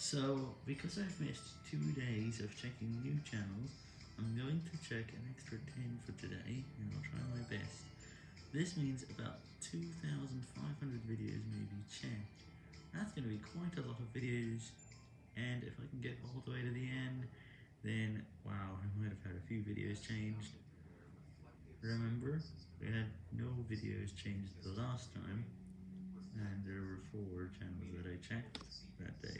So, because I've missed two days of checking new channels, I'm going to check an extra 10 for today, and I'll try my best. This means about 2,500 videos may be checked. That's going to be quite a lot of videos, and if I can get all the way to the end, then wow, I might have had a few videos changed. Remember, we had no videos changed the last time, and there were four channels that I checked that day.